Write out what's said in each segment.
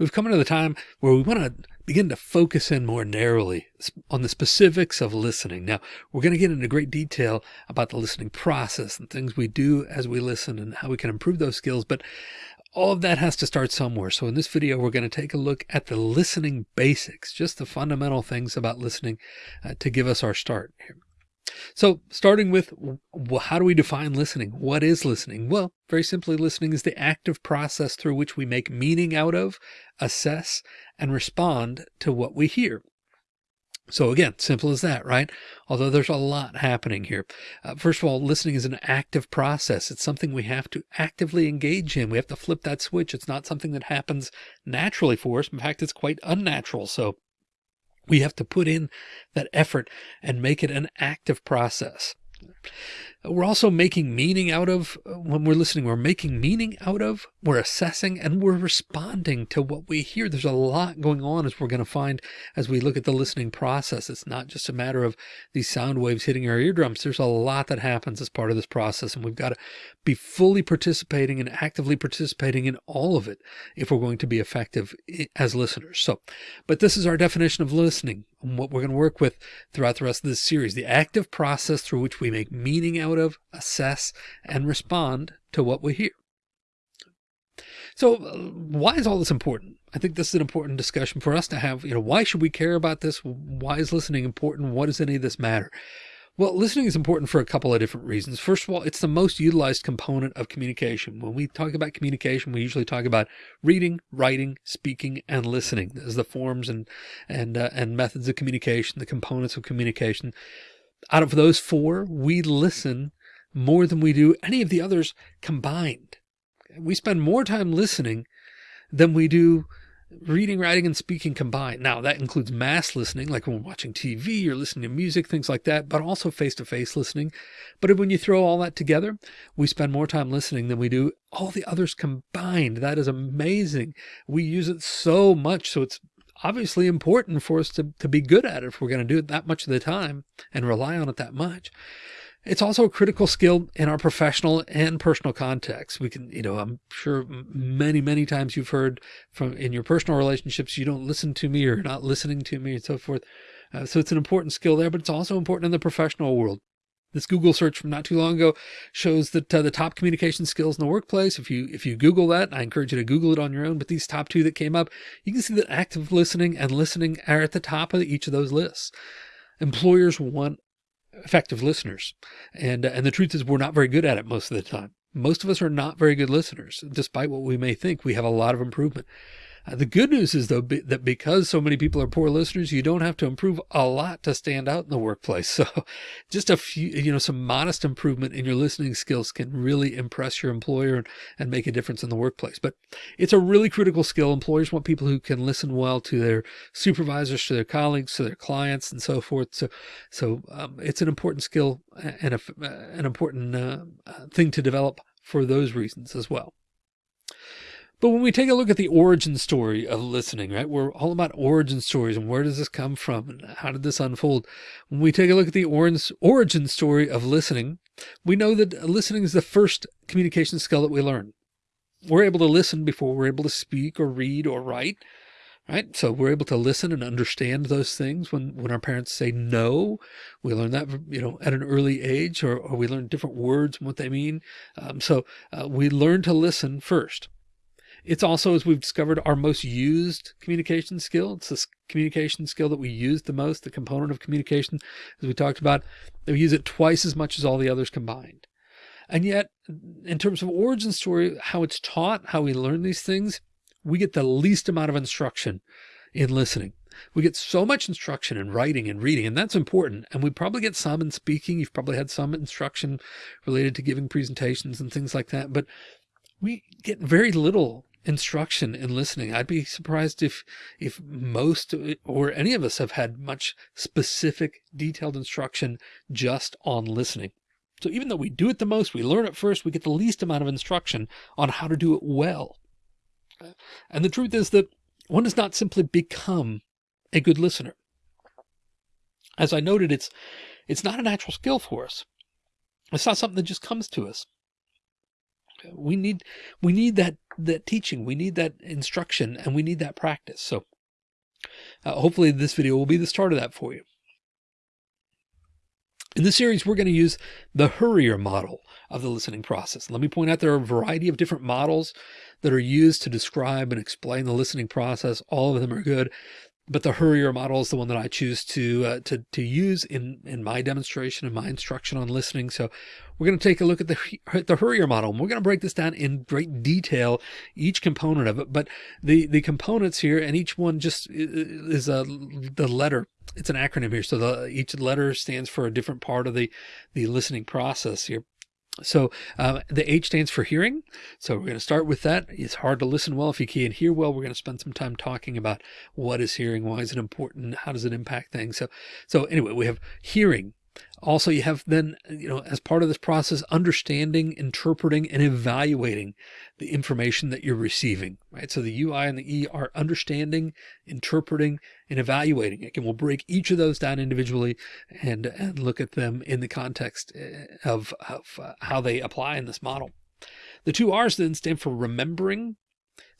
we've come into the time where we want to begin to focus in more narrowly on the specifics of listening. Now, we're going to get into great detail about the listening process and things we do as we listen and how we can improve those skills. But all of that has to start somewhere. So in this video, we're going to take a look at the listening basics, just the fundamental things about listening uh, to give us our start here. So starting with how do we define listening? What is listening? Well, very simply, listening is the active process through which we make meaning out of, assess, and respond to what we hear. So again, simple as that, right? Although there's a lot happening here. Uh, first of all, listening is an active process. It's something we have to actively engage in. We have to flip that switch. It's not something that happens naturally for us. In fact, it's quite unnatural. So we have to put in that effort and make it an active process. We're also making meaning out of uh, when we're listening, we're making meaning out of, we're assessing and we're responding to what we hear. There's a lot going on as we're going to find as we look at the listening process. It's not just a matter of these sound waves hitting our eardrums. There's a lot that happens as part of this process. And we've got to be fully participating and actively participating in all of it if we're going to be effective as listeners. So, but this is our definition of listening and what we're going to work with throughout the rest of this series, the active process through which we make meaning out of, assess, and respond to what we hear. So uh, why is all this important? I think this is an important discussion for us to have. You know, why should we care about this? Why is listening important? What does any of this matter? Well, listening is important for a couple of different reasons. First of all, it's the most utilized component of communication. When we talk about communication, we usually talk about reading, writing, speaking, and listening as the forms and and uh, and methods of communication, the components of communication. Out of those four, we listen more than we do any of the others combined. We spend more time listening than we do reading, writing, and speaking combined. Now that includes mass listening, like when we're watching TV or listening to music, things like that, but also face-to-face -face listening. But when you throw all that together, we spend more time listening than we do all the others combined. That is amazing. We use it so much. So it's obviously important for us to, to be good at it if we're going to do it that much of the time and rely on it that much. It's also a critical skill in our professional and personal context. We can, you know, I'm sure many, many times you've heard from in your personal relationships, you don't listen to me or not listening to me and so forth. Uh, so it's an important skill there, but it's also important in the professional world. This Google search from not too long ago shows that uh, the top communication skills in the workplace. If you if you Google that, I encourage you to Google it on your own. But these top two that came up, you can see that active listening and listening are at the top of each of those lists. Employers want effective listeners. And, uh, and the truth is we're not very good at it most of the time. Most of us are not very good listeners, despite what we may think. We have a lot of improvement. Uh, the good news is though be, that because so many people are poor listeners, you don't have to improve a lot to stand out in the workplace. So just a few, you know, some modest improvement in your listening skills can really impress your employer and, and make a difference in the workplace. But it's a really critical skill. Employers want people who can listen well to their supervisors, to their colleagues, to their clients and so forth. So, so um, it's an important skill and a, an important uh, uh thing to develop for those reasons as well. But when we take a look at the origin story of listening, right, we're all about origin stories and where does this come from and how did this unfold? When we take a look at the origin story of listening, we know that listening is the first communication skill that we learn. We're able to listen before we're able to speak or read or write, right? So we're able to listen and understand those things when, when our parents say no, we learn that, you know, at an early age or, or we learn different words and what they mean. Um, so uh, we learn to listen first. It's also, as we've discovered, our most used communication skill. It's this communication skill that we use the most, the component of communication, as we talked about, we use it twice as much as all the others combined. And yet, in terms of origin story, how it's taught, how we learn these things, we get the least amount of instruction in listening. We get so much instruction in writing and reading, and that's important. And we probably get some in speaking. You've probably had some instruction related to giving presentations and things like that, but we get very little instruction in listening. I'd be surprised if if most or any of us have had much specific detailed instruction just on listening. So even though we do it the most, we learn it first, we get the least amount of instruction on how to do it well. And the truth is that one does not simply become a good listener. As I noted, it's it's not a natural skill for us. It's not something that just comes to us. We need, we need that, that teaching. We need that instruction and we need that practice. So uh, hopefully this video will be the start of that for you. In this series, we're going to use the HURIER model of the listening process. Let me point out there are a variety of different models that are used to describe and explain the listening process. All of them are good but the HURIER model is the one that I choose to uh, to to use in in my demonstration and my instruction on listening. So we're going to take a look at the the HURIER model, and we're going to break this down in great detail, each component of it. But the the components here, and each one just is a the letter. It's an acronym here, so the each letter stands for a different part of the the listening process here. So uh, the H stands for hearing. So we're going to start with that. It's hard to listen well if you can't hear well. We're going to spend some time talking about what is hearing, why is it important, how does it impact things. So, so anyway, we have hearing, also, you have then, you know, as part of this process, understanding, interpreting, and evaluating the information that you're receiving, right? So the UI and the E are understanding, interpreting, and evaluating. Again, we'll break each of those down individually and, and look at them in the context eh, of, of uh, how they apply in this model. The two R's then stand for remembering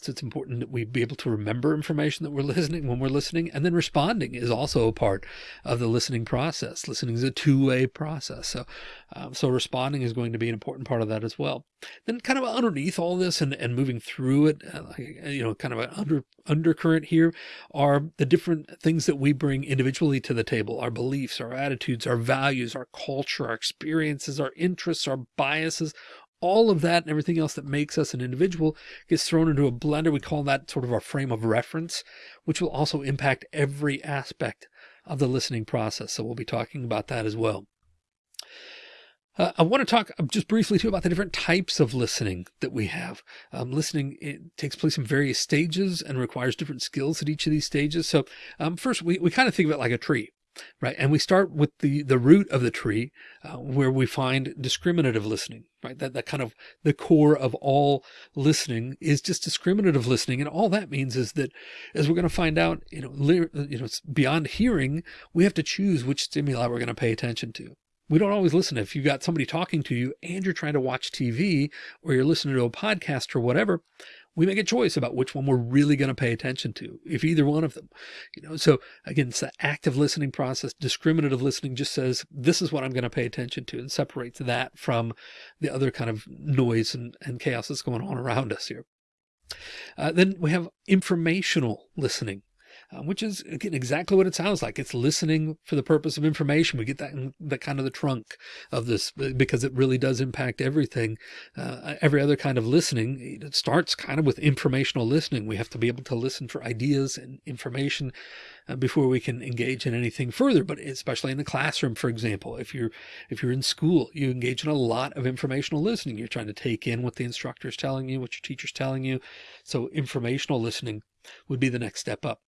so it's important that we be able to remember information that we're listening when we're listening. And then responding is also a part of the listening process. Listening is a two-way process. So, um, so responding is going to be an important part of that as well. Then kind of underneath all this and, and moving through it, uh, you know, kind of an under undercurrent here are the different things that we bring individually to the table, our beliefs, our attitudes, our values, our culture, our experiences, our interests, our biases, all of that and everything else that makes us an individual gets thrown into a blender. We call that sort of our frame of reference, which will also impact every aspect of the listening process. So we'll be talking about that as well. Uh, I want to talk just briefly too about the different types of listening that we have. Um, listening takes place in various stages and requires different skills at each of these stages. So um, first, we, we kind of think of it like a tree right? And we start with the, the root of the tree, uh, where we find discriminative listening, right? That, that kind of the core of all listening is just discriminative listening. And all that means is that as we're going to find out, you know, you know, beyond hearing, we have to choose which stimuli we're going to pay attention to. We don't always listen. If you've got somebody talking to you and you're trying to watch TV or you're listening to a podcast or whatever, we make a choice about which one we're really going to pay attention to, if either one of them, you know, so again, it's the active listening process. Discriminative listening just says, this is what I'm going to pay attention to and separates that from the other kind of noise and, and chaos that's going on around us here. Uh, then we have informational listening uh, which is again exactly what it sounds like. It's listening for the purpose of information. We get that in the kind of the trunk of this because it really does impact everything. Uh, every other kind of listening, it starts kind of with informational listening. We have to be able to listen for ideas and information uh, before we can engage in anything further. But especially in the classroom, for example, if you're if you're in school, you engage in a lot of informational listening. You're trying to take in what the instructor is telling you, what your teacher's telling you. So informational listening would be the next step up.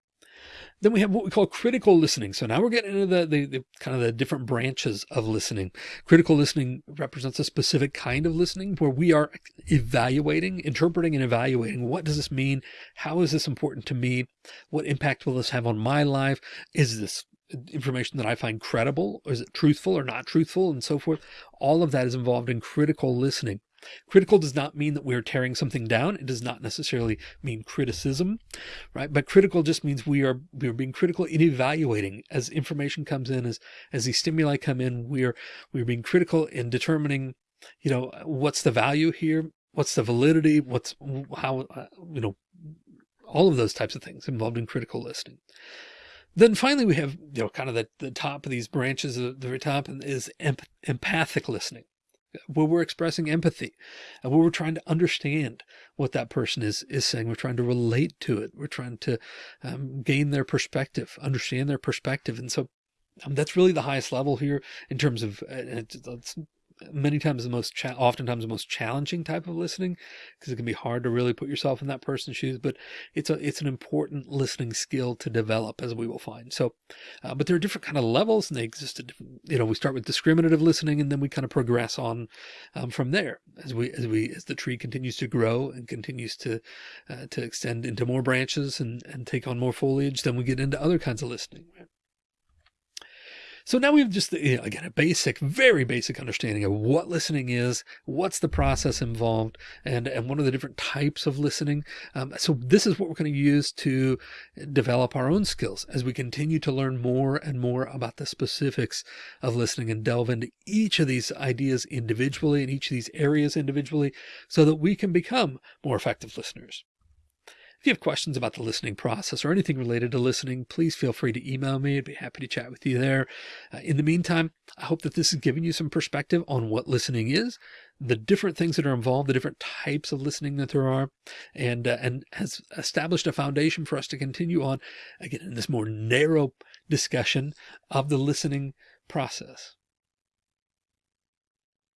Then we have what we call critical listening. So now we're getting into the, the, the, kind of the different branches of listening. Critical listening represents a specific kind of listening where we are evaluating, interpreting and evaluating. What does this mean? How is this important to me? What impact will this have on my life? Is this information that I find credible? Is it truthful or not truthful and so forth? All of that is involved in critical listening. Critical does not mean that we're tearing something down. It does not necessarily mean criticism, right? But critical just means we are, we are being critical in evaluating as information comes in, as, as these stimuli come in, we are, we're being critical in determining, you know, what's the value here? What's the validity? What's how, uh, you know, all of those types of things involved in critical listening. Then finally, we have, you know, kind of the, the top of these branches, of the very top is empathic listening where we're expressing empathy and where we're trying to understand what that person is is saying. We're trying to relate to it. We're trying to um, gain their perspective, understand their perspective. And so um, that's really the highest level here in terms of, uh, it's, it's many times the most, oftentimes the most challenging type of listening because it can be hard to really put yourself in that person's shoes, but it's a, it's an important listening skill to develop as we will find. So, uh, but there are different kind of levels and they exist you know, we start with discriminative listening and then we kind of progress on um, from there as we, as we, as the tree continues to grow and continues to, uh, to extend into more branches and, and take on more foliage, then we get into other kinds of listening. So now we have just, you know, again, a basic, very basic understanding of what listening is, what's the process involved, and, and what are the different types of listening. Um, so this is what we're going to use to develop our own skills as we continue to learn more and more about the specifics of listening and delve into each of these ideas individually and each of these areas individually so that we can become more effective listeners. If you have questions about the listening process or anything related to listening, please feel free to email me. I'd be happy to chat with you there. Uh, in the meantime, I hope that this has given you some perspective on what listening is, the different things that are involved, the different types of listening that there are, and, uh, and has established a foundation for us to continue on again in this more narrow discussion of the listening process.